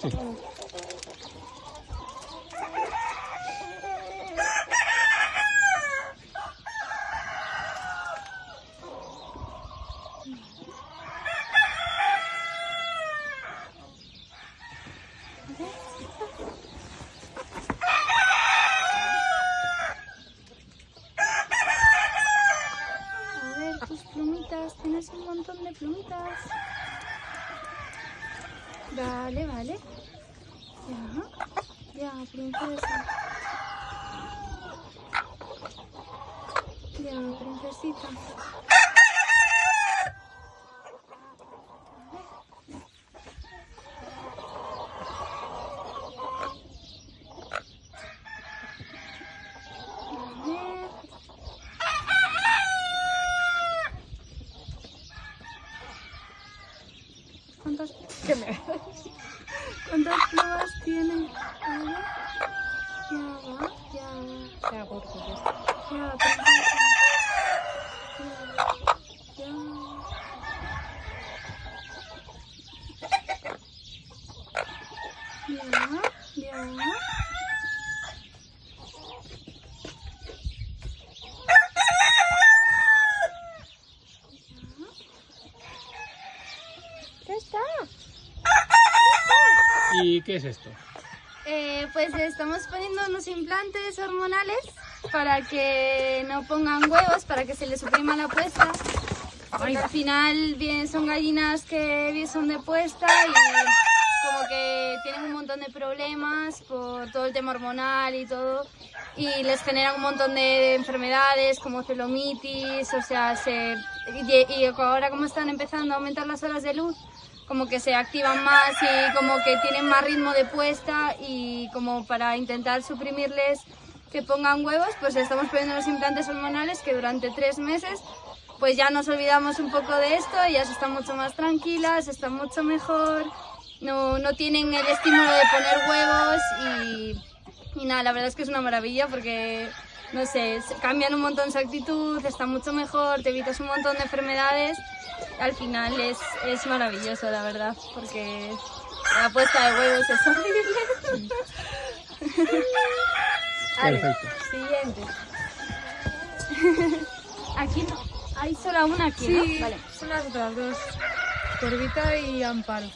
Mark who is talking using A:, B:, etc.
A: A ver, tus plumitas, tienes un montón de plumitas. Vale, vale. Ya, ya, princesa. Ya, princesita. A ver. ¿Cuántas, ¿Cuántas plumas tiene? A ver. Ya va, ya.
B: Ya, gordo, ya.
A: Ya, ya. Ya, ya. Ya
C: ¿Y qué es esto?
A: Eh, pues estamos poniendo unos implantes hormonales para que no pongan huevos, para que se les suprima la puesta. Porque al final bien, son gallinas que bien son de puesta y como que tienen un montón de problemas por todo el tema hormonal y todo. Y les generan un montón de enfermedades como celomitis, o sea, se, y, y ahora como están empezando a aumentar las horas de luz, como que se activan más y como que tienen más ritmo de puesta y como para intentar suprimirles que pongan huevos, pues estamos poniendo los implantes hormonales que durante tres meses pues ya nos olvidamos un poco de esto, ellas están mucho más tranquilas, están mucho mejor, no, no tienen el estímulo de poner huevos y, y nada, la verdad es que es una maravilla porque, no sé, se- cambian un montón su actitud, están mucho mejor, te evitas un montón de enfermedades, al final es, es maravilloso, la verdad, porque la puesta de huevos es horrible. Vale,
C: Perfecto.
A: siguiente. Aquí no, hay solo una aquí,
B: Sí,
A: ¿no? Vale.
B: son las otras dos. Corvita y Amparo.